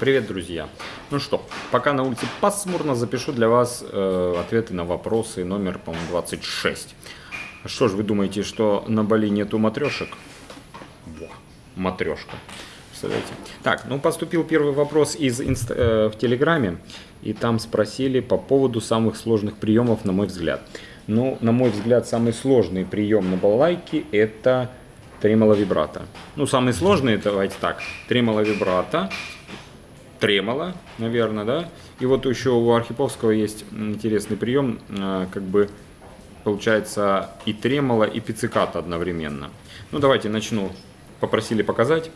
Привет, друзья! Ну что, пока на улице пасмурно, запишу для вас э, ответы на вопросы номер, по-моему, 26. Что ж, вы думаете, что на Бали нету матрешек? Во, матрешка. Представляете? Так, ну поступил первый вопрос из инст... э, в Телеграме, и там спросили по поводу самых сложных приемов, на мой взгляд. Ну, на мой взгляд, самый сложный прием на балалайке это тремоло вибрато. Ну, самый сложный, давайте так, тремоло вибрато, тремоло, наверное, да. И вот еще у Архиповского есть интересный прием, э, как бы получается и тремоло, и пицциката одновременно. Ну, давайте начну. Попросили показать.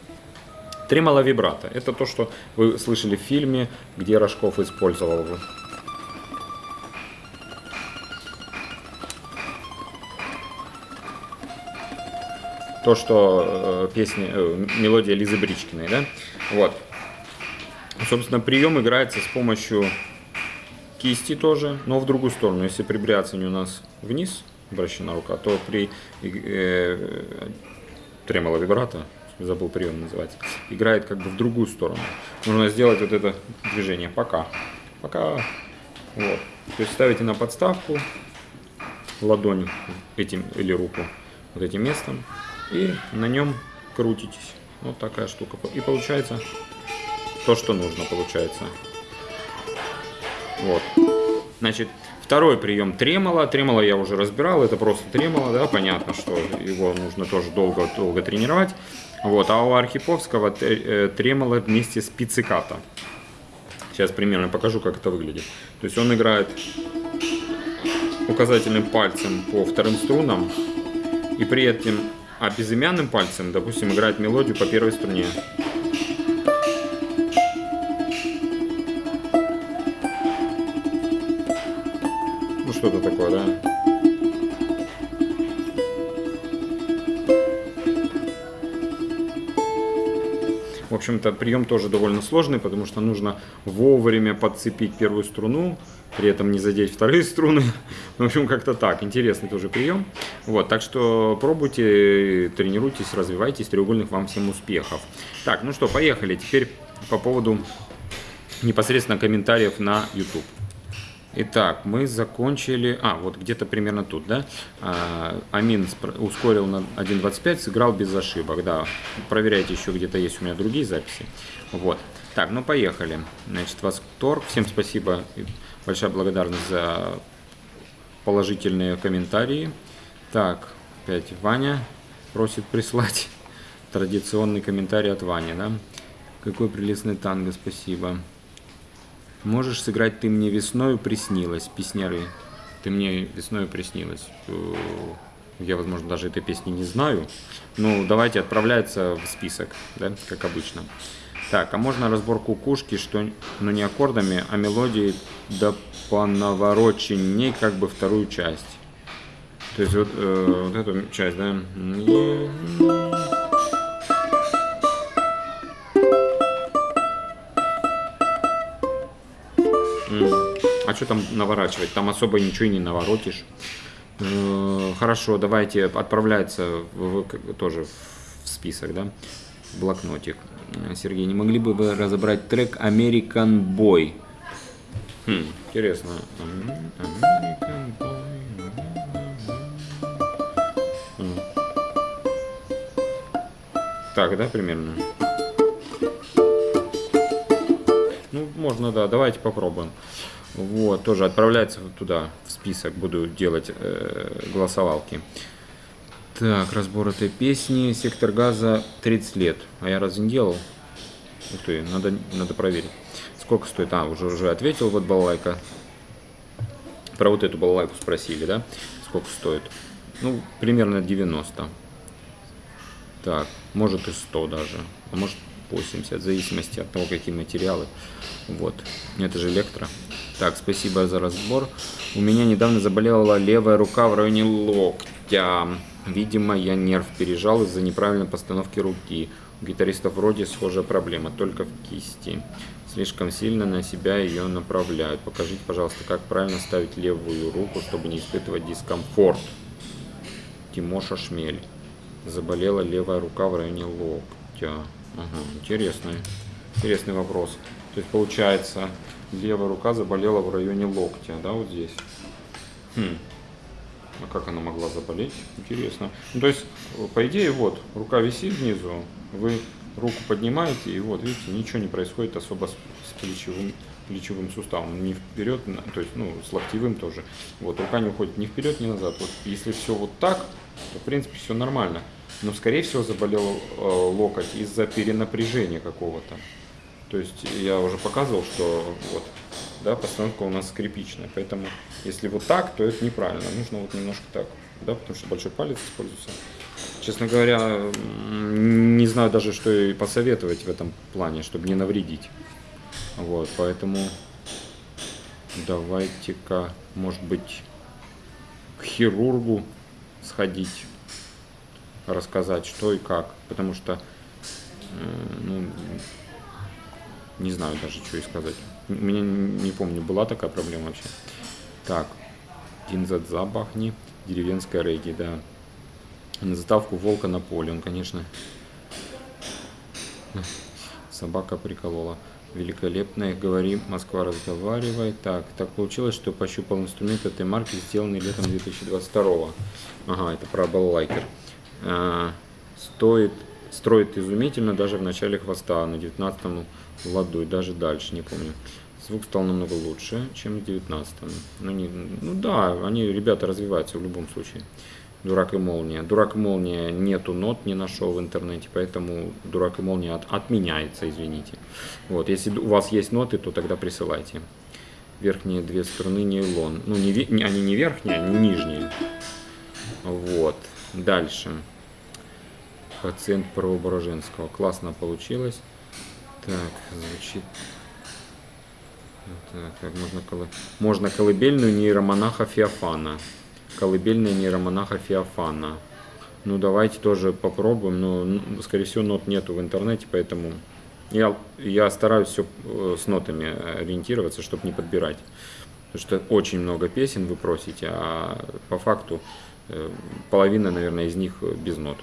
Тремоло вибрато. Это то, что вы слышали в фильме, где Рожков использовал. То, что э, песня, э, мелодия Лизы Бричкиной, да? Вот. Собственно, прием играется с помощью кисти тоже, но в другую сторону. Если при бряцании у нас вниз обращена рука, то при э, тремоло вибрато, забыл прием называется, играет как бы в другую сторону. Нужно сделать вот это движение пока. Пока. Вот. То есть ставите на подставку ладонь этим или руку вот этим местом и на нем крутитесь. Вот такая штука. И получается то, что нужно, получается. Вот. Значит, второй прием тремоло. Тремоло я уже разбирал, это просто тремоло, да, понятно, что его нужно тоже долго-долго тренировать. Вот, а у Архиповского э, тремоло вместе с пицциката. Сейчас примерно покажу, как это выглядит. То есть он играет указательным пальцем по вторым струнам и при этом а безымянным пальцем, допустим, играет мелодию по первой струне. Что-то такое, да? В общем-то, прием тоже довольно сложный, потому что нужно вовремя подцепить первую струну, при этом не задеть вторые струны. В общем, как-то так. Интересный тоже прием. Вот, так что пробуйте, тренируйтесь, развивайтесь. Треугольных вам всем успехов. Так, ну что, поехали. Теперь по поводу непосредственно комментариев на YouTube. Итак, мы закончили... А, вот где-то примерно тут, да? А, Амин ускорил на 1.25, сыграл без ошибок, да. Проверяйте, еще где-то есть у меня другие записи. Вот. Так, ну поехали. Значит, восторг. Всем спасибо. Большая благодарность за положительные комментарии. Так, опять Ваня просит прислать традиционный комментарий от Вани, да? Какой прелестный танго, спасибо. Можешь сыграть «Ты мне весною приснилась», песняры. «Ты мне весною приснилась». Э, я, возможно, даже этой песни не знаю. Ну, давайте отправляется в список, да, как обычно. Так, а можно разбор кукушки, что, ну не аккордами, а мелодией да по навороченней как бы вторую часть. То есть вот, э, вот эту часть, да. Что там наворачивать? Там особо ничего и не наворотишь. Э, хорошо, давайте отправляется в, тоже в список, да, блокнотик. Сергей, не могли бы вы разобрать трек American Boy? Хм, интересно. American Boy. Так, да, примерно? Ну, можно, да, давайте попробуем. Вот, тоже отправляется туда, в список, буду делать э, голосовалки. Так, разбор этой песни. Сектор газа 30 лет. А я разве не делал? Ух ты, надо, надо проверить. Сколько стоит? А, уже, уже ответил, вот балалайка. Про вот эту балалайку спросили, да? Сколько стоит? Ну, примерно 90. Так, может и 100 даже. А может 80, в зависимости от того, какие материалы. Вот. Это же электро. Так, спасибо за разбор. У меня недавно заболела левая рука в районе локтя. Видимо, я нерв пережал из-за неправильной постановки руки. У гитаристов вроде схожая проблема, только в кисти. Слишком сильно на себя ее направляют. Покажите, пожалуйста, как правильно ставить левую руку, чтобы не испытывать дискомфорт. Тимоша Шмель. Заболела левая рука в районе локтя. Ага, интересно. Интересный вопрос. То есть получается, левая рука заболела в районе локтя, да, вот здесь. Хм. А как она могла заболеть? Интересно. Ну, то есть, по идее, вот, рука висит внизу, вы руку поднимаете, и вот, видите, ничего не происходит особо с, с плечевым, плечевым суставом. Не вперед, то есть, ну, с локтевым тоже. Вот, рука не уходит ни вперед, ни назад. Вот, если все вот так, то, в принципе, все нормально. Но, скорее всего, заболел э, локоть из-за перенапряжения какого-то. То есть, я уже показывал, что вот, да, постановка у нас скрипичная. Поэтому, если вот так, то это неправильно. Нужно вот немножко так, да, потому что большой палец используется. Честно говоря, не знаю даже, что и посоветовать в этом плане, чтобы не навредить. Вот, поэтому давайте-ка, может быть, к хирургу сходить, рассказать, что и как. Потому что, ну, не знаю даже, что и сказать. У меня, не помню, была такая проблема вообще. Так, Динзадза бахни, деревенская регги, да на заставку волка на поле. Он, конечно, собака приколола. Великолепно, говори, Москва разговаривай. Так, так получилось, что пощупал инструмент этой марки, сделанный летом 2022. Ага, это про баллайкер. А, стоит, строит изумительно даже в начале хвоста, на 19 ладу и даже дальше, не помню. Звук стал намного лучше, чем в 19 ну, не, ну да, они, ребята, развиваются в любом случае. Дурак и молния. Дурак и молния нету нот, не нашел в интернете, поэтому дурак и молния от, отменяется, извините. Вот, если у вас есть ноты, то тогда присылайте. Верхние две струны нейлон. Ну, не, не, они не верхние, они нижние. Вот. Дальше. Пациент Преображенского. Классно получилось. Так, звучит... Так, так можно, колы... можно колыбельную нейромонаха Феофана колыбельная нейромонаха Феофана. Ну, давайте тоже попробуем, но, скорее всего, нот нету в интернете, поэтому я, я стараюсь все э, с нотами ориентироваться, чтобы не подбирать. Потому что очень много песен вы просите, а по факту э, половина, наверное, из них без нот.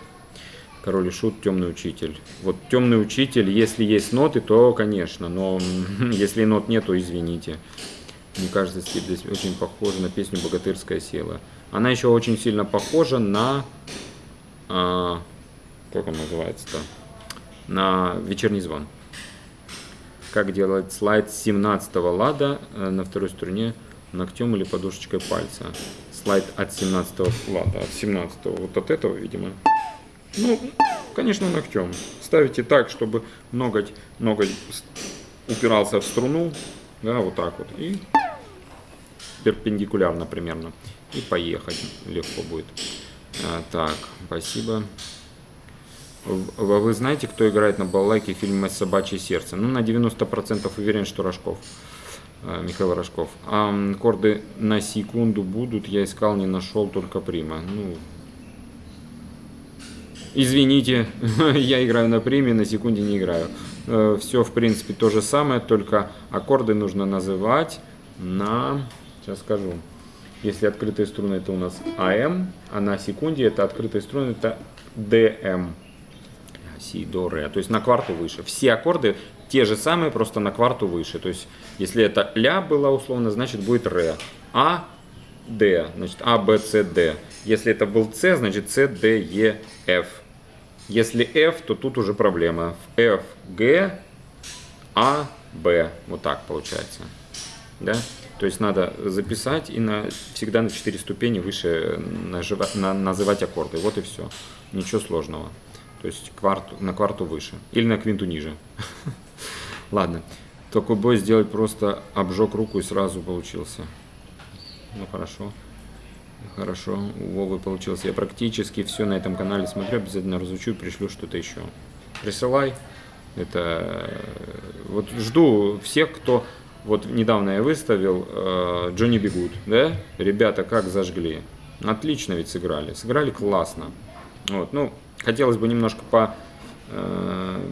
Король и Шут, Темный Учитель. Вот Темный Учитель, если есть ноты, то, конечно, но если нот нету, извините. Мне кажется, стиль здесь очень похож на песню «Богатырская сила». Она еще очень сильно похожа на... А, как он называется-то? На «Вечерний звон». Как делать слайд с 17 лада э, на второй струне ногтем или подушечкой пальца. Слайд от 17 лада, от 17 вот от этого, видимо. Ну, конечно, ногтем. Ставите так, чтобы ноготь, ноготь упирался в струну, да, вот так вот, и перпендикулярно примерно и поехать легко будет. А, так, спасибо. Вы знаете, кто играет на балалайке в фильме «Собачье сердце»? Ну, на 90% уверен, что Рожков. А, Михаил Рожков. А аккорды на секунду будут, я искал, не нашел, только прима. Ну, извините, я играю на приме, на секунде не играю. Э, Все, в принципе, то же самое, только аккорды нужно называть на... Сейчас скажу. Если открытые струны это у нас АМ, а на секунде это открытые струны это ДМ. Си, до, ре. То есть на кварту выше. Все аккорды те же самые, просто на кварту выше. То есть если это ля было условно, значит будет ре. А, Д, значит А, Б, С, Д. Если это был С, значит С, Д, Е, Ф. Если F, то тут уже проблема. F, G, A, B. Вот так получается. Да? То есть надо записать и на, всегда на 4 ступени выше нажива, на, называть аккорды. Вот и все. Ничего сложного. То есть кварту, на кварту выше. Или на квинту ниже. Ладно. Такой бой сделать просто обжег руку и сразу получился. Ну хорошо. Хорошо, у Вовы получился. Я практически все на этом канале смотрю, обязательно разучу и пришлю что-то еще. Присылай. Это вот жду всех, кто вот недавно я выставил э, Джонни Бегут, да? Ребята как зажгли. Отлично ведь сыграли. Сыграли классно. Вот, ну, хотелось бы немножко по э,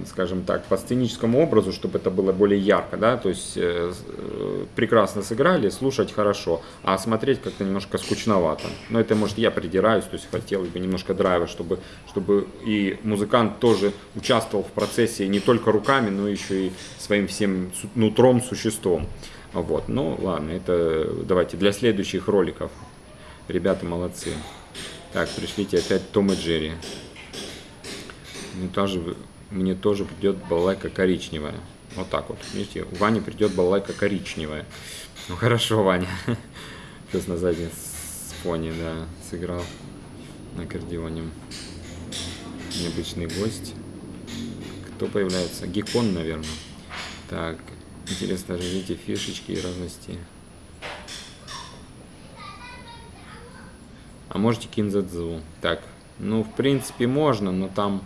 скажем так, по сценическому образу, чтобы это было более ярко, да, то есть э, э, прекрасно сыграли, слушать хорошо, а смотреть как-то немножко скучновато. Но это, может, я придираюсь, то есть хотелось бы немножко драйва, чтобы, чтобы и музыкант тоже участвовал в процессе не только руками, но еще и своим всем нутром, существом. Вот, ну ладно, это давайте для следующих роликов. Ребята молодцы. Так, пришлите опять Том и Джерри. Мне тоже, мне тоже придет балалайка коричневая. Вот так вот. Видите, у Вани придет балалайка коричневая. Ну хорошо, Ваня. Сейчас на заднем фоне, да, сыграл на аккордеоне. Необычный гость. Кто появляется? Гекон, наверное. Так, интересно, разжите фишечки и разности. А можете кинзадзу. Так, ну, в принципе, можно, но там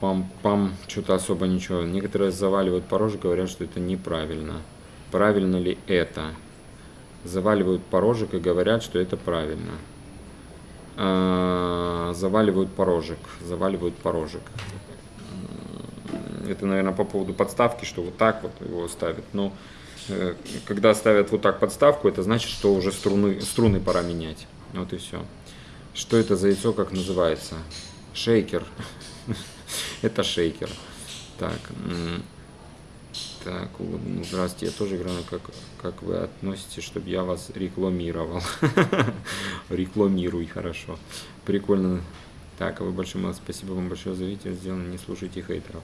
пам-пам, что-то особо ничего. Некоторые заваливают порожек, говорят, что это неправильно. Правильно ли это? Заваливают порожек и говорят, что это правильно. А, заваливают порожек. Заваливают порожек. Это, наверное, по поводу подставки, что вот так вот его ставят. Но э, когда ставят вот так подставку, это значит, что уже струны, струны пора менять. Вот и все. Что это за яйцо, как называется? Шейкер. Это шейкер. Так, так, ну, здравствуйте, я тоже играю, как, как вы относитесь, чтобы я вас рекламировал. Рекламируй, хорошо. Прикольно. Так, а вы большое. Спасибо вам большое за видео. Сделано, не слушайте хейтеров.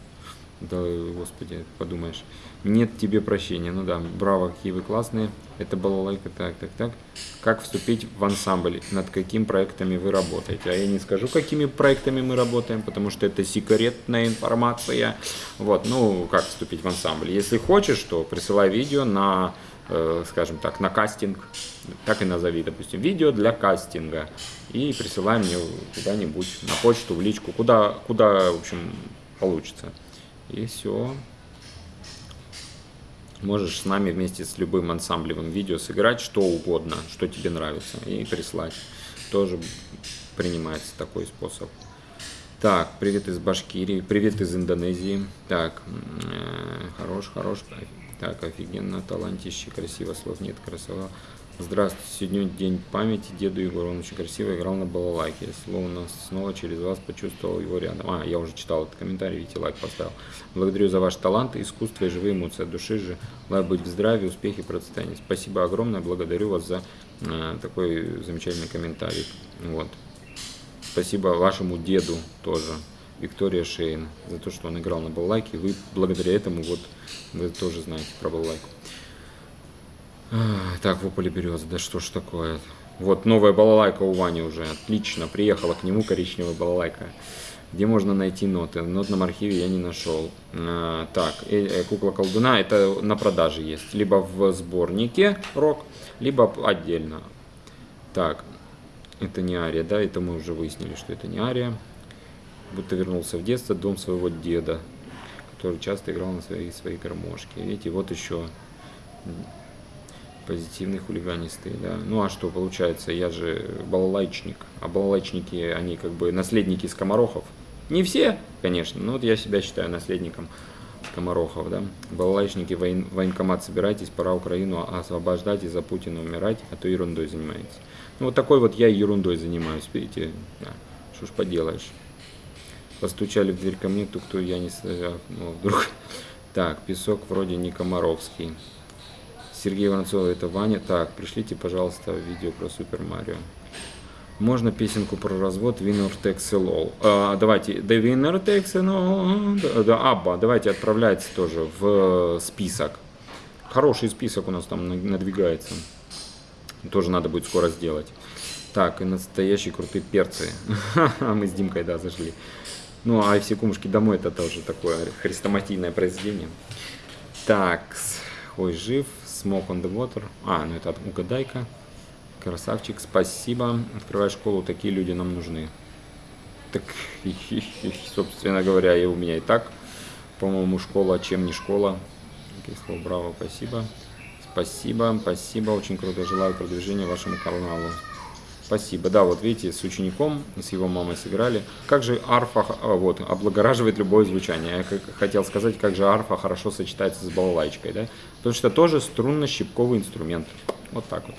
Да, господи, подумаешь. Нет тебе прощения. Ну да, браво, какие вы классные. Это была лайка. Так, так, так. Как вступить в ансамбль? Над какими проектами вы работаете? А я не скажу, какими проектами мы работаем, потому что это секретная информация. Вот, ну, как вступить в ансамбль? Если хочешь, то присылай видео на, э, скажем так, на кастинг. Так и назови, допустим, видео для кастинга. И присылай мне куда-нибудь на почту, в личку, куда, куда, в общем, получится. И все. Можешь с нами вместе с любым ансамблевым видео сыграть что угодно, что тебе нравится, и прислать. Тоже принимается такой способ. Так, привет из Башкирии, привет из Индонезии. Так, э, хорош, хорош. Так, офигенно, талантище, красиво, слов нет, красота. Здравствуйте, сегодня день памяти деду Егору, он очень красиво играл на балалайке. Словно снова через вас почувствовал его рядом. А, я уже читал этот комментарий, видите, лайк поставил. Благодарю за ваш талант, искусство и живые эмоции от души же. Желаю быть в здравии, успехе, процветании. Спасибо огромное, благодарю вас за э, такой замечательный комментарий. Вот. Спасибо вашему деду тоже, Виктория Шейн, за то, что он играл на балалайке. Вы благодаря этому вот вы тоже знаете про балалайку. Так, вопль береза, да что ж такое. Вот новая балалайка у Вани уже, отлично, приехала к нему коричневая балалайка. Где можно найти ноты? В нотном архиве я не нашел. А, так, э, э, кукла колдуна, это на продаже есть. Либо в сборнике рок, либо отдельно. Так, это не Ария, да, это мы уже выяснили, что это не Ария. Будто вернулся в детство, дом своего деда, который часто играл на своей, своей гармошке. Видите, вот еще позитивный хулиганистый, да. Ну а что получается, я же балалайчник, а балалайчники, они как бы наследники скоморохов. Не все, конечно, но вот я себя считаю наследником скоморохов, да. Балалайчники, воен, военкомат собирайтесь, пора Украину освобождать и за Путина умирать, а то ерундой занимаетесь. Ну вот такой вот я ерундой занимаюсь, видите, да. что ж поделаешь. Постучали в дверь ко мне, то кто я не... Ну, вдруг... Так, песок вроде не комаровский. Сергей Воронцов, это Ваня. Так, пришлите, пожалуйста, видео про Супер Марио. Можно песенку про развод Winner Takes All. А, давайте, The Winner Takes All. Да, Абба, давайте отправляется тоже в список. Хороший список у нас там надвигается. Тоже надо будет скоро сделать. Так, и настоящие крутые перцы. Мы с Димкой, да, зашли. Ну, а все кумушки домой это тоже такое хрестоматийное произведение. Так, ой, жив. Smoke on the Water. А, ну это угадайка. Красавчик, спасибо. Открывай школу, такие люди нам нужны. Так, собственно говоря, и у меня и так, по-моему, школа, чем не школа. Слова, браво, спасибо. Спасибо, спасибо, очень круто. Желаю продвижения вашему каналу. Спасибо. Да, вот видите, с учеником, с его мамой сыграли. Как же арфа, а, вот, облагораживает любое звучание. Я хотел сказать, как же арфа хорошо сочетается с балалайчикой, да? Потому что тоже струнно-щипковый инструмент. Вот так вот.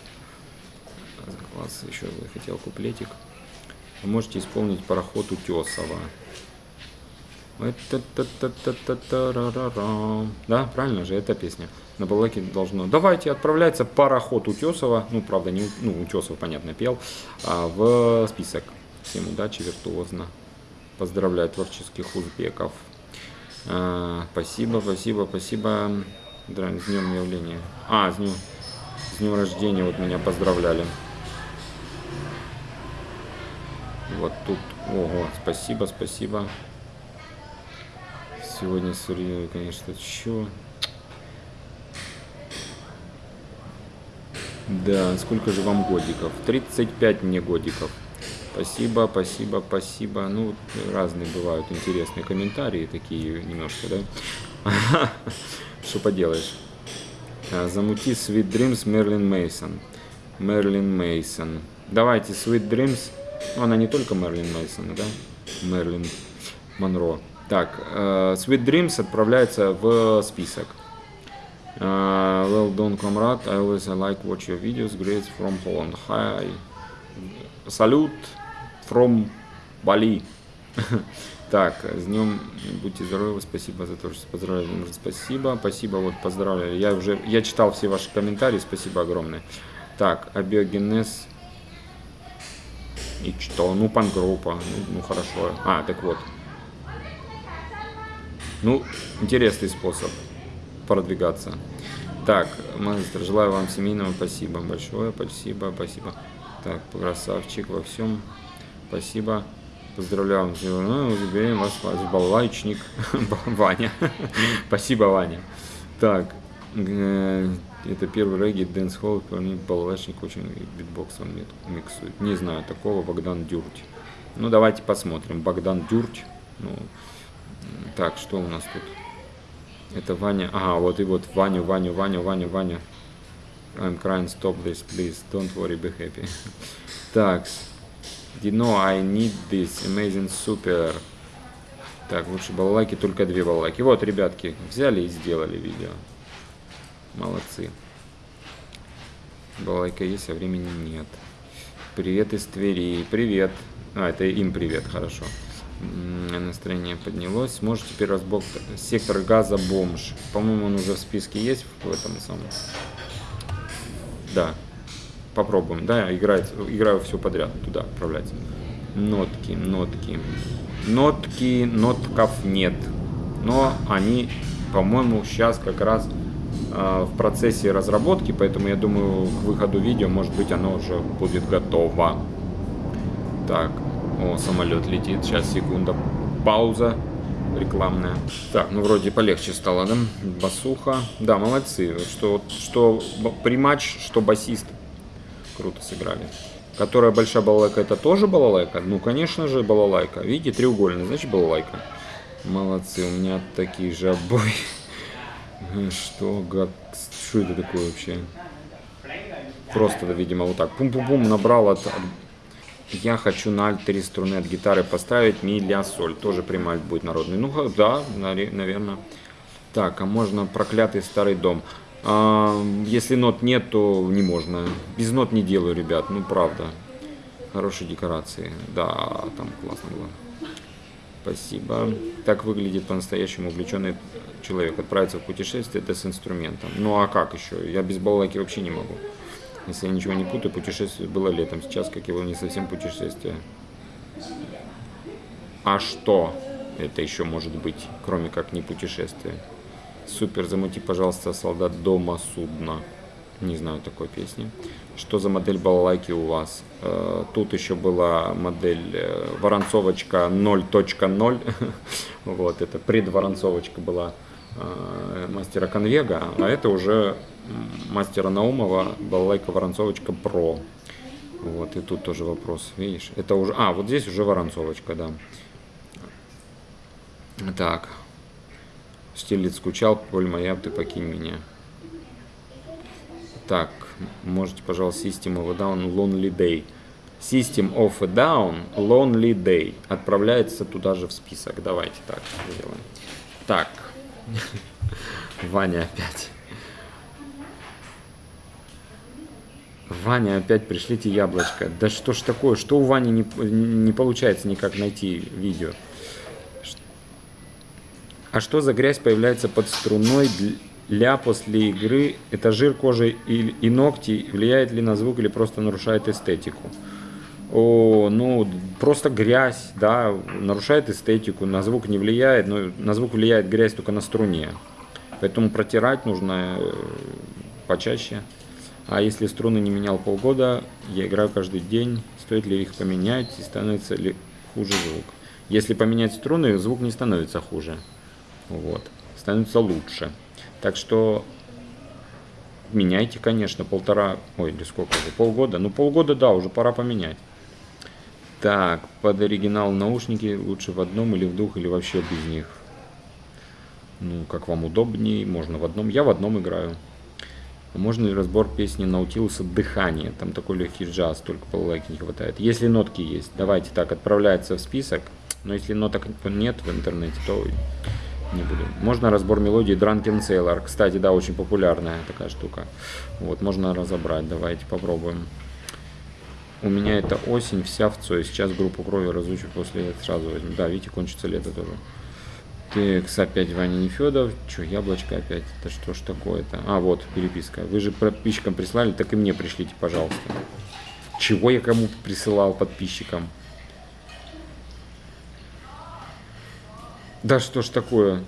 Класс, еще хотел куплетик. Вы можете исполнить пароход Утесова. Да, правильно же, эта песня. На балалайке должно. Давайте, отправляется пароход Утесова. Ну, правда, не ну, Утесов, понятно, пел. А, в список. Всем удачи, виртуозно. Поздравляю творческих узбеков. А, спасибо, спасибо, спасибо. С днем явления. А, с днем, с днем рождения вот меня поздравляли. Вот тут. Ого, спасибо, спасибо. Сегодня Сурья, конечно, чё? Да, сколько же вам годиков? 35 мне годиков. Спасибо, спасибо, спасибо. Ну, разные бывают интересные комментарии, такие немножко, да? Что поделаешь? А, замути Sweet Dreams Мерлин Мейсон. Мерлин Мейсон. Давайте Sweet Dreams. Ну, она не только Мерлин Мейсон, да? Мерлин Монро. Так, uh, Sweet Dreams отправляется в список. Uh, well done, comrade. I always like watch your videos. Great from Holland. Hi. Салют from Bali. так, с днем будьте здоровы. Спасибо за то, что поздравляли. Спасибо, спасибо, вот поздравляли. Я уже, я читал все ваши комментарии. Спасибо огромное. Так, абиогенез. И что? Ну, пангруппа. Ну, ну, хорошо. А, так вот. Ну, интересный способ продвигаться. Так, мастер, желаю вам семейного спасибо большое, спасибо, спасибо. Так, красавчик во всем, спасибо. Поздравляю, ну, заберем вас, вас балалайчник, Ваня. спасибо, Ваня. Так, э, это первый регги Дэнс Холл, балалайчник очень битбокс он миксует. Не знаю такого, Богдан Дюрть. Ну, давайте посмотрим. Богдан Дюрть, ну, так, что у нас тут? Это Ваня. Ага, вот и вот Ваню, Ваню, Ваню, Ваню, Ваню. I'm crying, stop this, please. Don't worry, be happy. так. You know I need this. Amazing, super. Так, лучше балалайки, только две балалайки. Вот, ребятки, взяли и сделали видео. Молодцы. Балалайка есть, а времени нет. Привет из Твери. Привет. А, это им привет, хорошо настроение поднялось. Может теперь разбор сектор газа бомж. По-моему, он уже в списке есть в этом самом. Да. Попробуем. Да, играть, играю все подряд. Туда отправлять. Нотки, нотки. Нотки, нотков нет. Но они, по-моему, сейчас как раз э, в процессе разработки, поэтому я думаю, к выходу видео, может быть, оно уже будет готово. Так, о, самолет летит. Сейчас, секунда. Пауза рекламная. Так, ну вроде полегче стало, да? Басуха. Да, молодцы. Что, что приматч, что басист. Круто сыграли. Которая большая балалайка, это тоже балалайка? Ну, конечно же, балалайка. Видите, треугольный, значит балалайка. Молодцы, у меня такие же обои. Что, как, что это такое вообще? Просто, видимо, вот так. Пум-пум-пум набрал от я хочу на альт 3 струны от гитары поставить ми, ля, соль. Тоже прямой альт будет народный. Ну да, наверное. Так, а можно проклятый старый дом. А, если нот нет, то не можно. Без нот не делаю, ребят. Ну правда. Хорошие декорации. Да, там классно было. Спасибо. Так выглядит по-настоящему увлеченный человек. Отправиться в путешествие, это с инструментом. Ну а как еще? Я без балалайки вообще не могу. Если я ничего не путаю, путешествие было летом. Сейчас, как его, не совсем путешествие. А что это еще может быть, кроме как не путешествие? Супер, замути, пожалуйста, солдат дома судна. Не знаю такой песни. Что за модель балалайки у вас? Э, тут еще была модель э, Воронцовочка 0.0. вот, это предворонцовочка была э, мастера Конвега, а это уже мастера Наумова балалайка Воронцовочка Про. Вот, и тут тоже вопрос, видишь, это уже, а, вот здесь уже Воронцовочка, да. Так, Стилец скучал, Поль моя, ты покинь меня. Так, можете, пожалуйста, System of a Down Lonely Day. System of a Down, Lonely Day. Отправляется туда же в список. Давайте так сделаем. Так. Ваня опять. Ваня, опять пришлите яблочко. Да что ж такое? Что у Вани не, не получается никак найти видео? А что за грязь появляется под струной для после игры? Это жир кожи и, и ногти? Влияет ли на звук или просто нарушает эстетику? О, ну, просто грязь, да, нарушает эстетику, на звук не влияет, но на звук влияет грязь только на струне. Поэтому протирать нужно э, почаще. А если струны не менял полгода, я играю каждый день, стоит ли их поменять и становится ли хуже звук. Если поменять струны, звук не становится хуже. Вот. Становится лучше. Так что меняйте, конечно, полтора, ой, или сколько уже, полгода. Ну, полгода, да, уже пора поменять. Так, под оригинал наушники лучше в одном или в двух, или вообще без них. Ну, как вам удобнее, можно в одном. Я в одном играю. Можно ли разбор песни Наутилуса «Дыхание»? Там такой легкий джаз, только полулайки не хватает. Если нотки есть, давайте так, отправляется в список. Но если ноток нет в интернете, то не буду. Можно разбор мелодии Drunken Sailor. Кстати, да, очень популярная такая штука. Вот, можно разобрать. Давайте попробуем. У меня это осень вся в Цой. Сейчас группу крови разучу, после сразу возьму. Да, видите, кончится лето тоже. Текс, опять Ваня Нефедов. Че, яблочко опять? Это что ж такое-то? А, вот, переписка. Вы же подписчикам прислали, так и мне пришлите, пожалуйста. Чего я кому присылал подписчикам? Да что ж такое?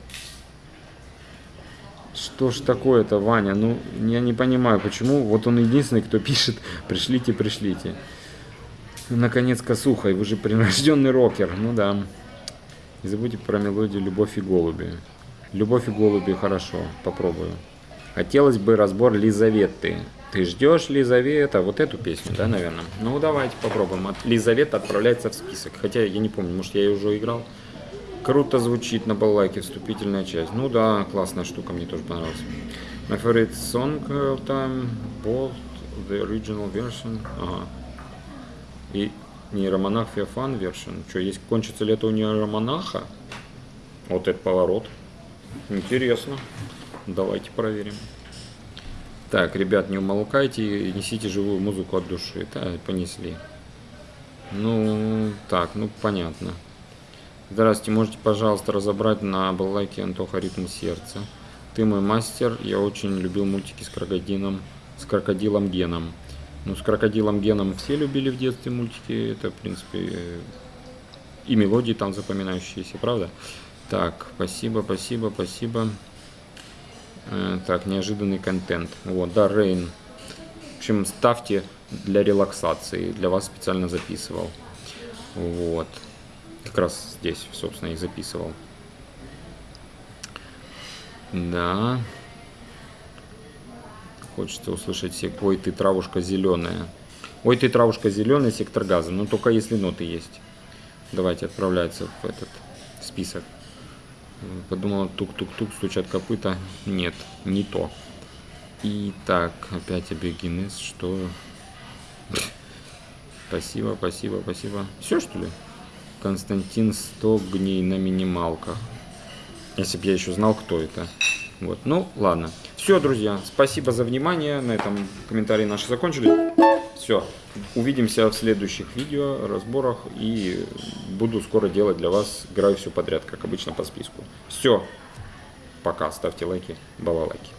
Что ж такое-то, Ваня? Ну, я не понимаю, почему. Вот он единственный, кто пишет, пришлите, пришлите. Наконец, косухой, вы же прирожденный рокер. Ну да. Не забудьте про мелодию «Любовь и голуби». «Любовь и голуби» хорошо, попробую. Хотелось бы разбор Лизаветы. Ты ждешь Лизавета? Вот эту песню, да, наверное? Ну, давайте попробуем. Лизавета отправляется в список. Хотя я не помню, может, я ее уже играл. Круто звучит на баллайке, вступительная часть. Ну да, классная штука, мне тоже понравилась. My favorite song of time, both the original version. Ага. И Нейромонах Феофан вершин. Что, есть кончится лето у нейромонаха? Вот это поворот. Интересно. Давайте проверим. Так, ребят, не умолкайте несите живую музыку от души. Да, понесли. Ну, так, ну понятно. Здравствуйте, можете, пожалуйста, разобрать на балалайке Антоха ритм сердца. Ты мой мастер, я очень любил мультики с крокодилом, с крокодилом Геном. Ну, с крокодилом Геном все любили в детстве мультики. Это, в принципе, и мелодии там запоминающиеся, правда? Так, спасибо, спасибо, спасибо. Э, так, неожиданный контент. Вот, да, Рейн. В общем, ставьте для релаксации. Для вас специально записывал. Вот. Как раз здесь, собственно, и записывал. Да. Хочется услышать все. Ой, ты травушка зеленая. Ой, ты травушка зеленая, сектор газа. Но только если ноты есть. Давайте отправляется в этот список. Подумала, тук-тук-тук, стучат копыта. Нет, не то. И так, опять абиогенез, что... Спасибо, спасибо, спасибо. Все, что ли? Константин Стогней на минималках. Если бы я еще знал, кто это. Вот, ну, ладно. Все, друзья, спасибо за внимание. На этом комментарии наши закончили. Все, увидимся в следующих видео, разборах. И буду скоро делать для вас, играю все подряд, как обычно по списку. Все, пока, ставьте лайки, балалайки.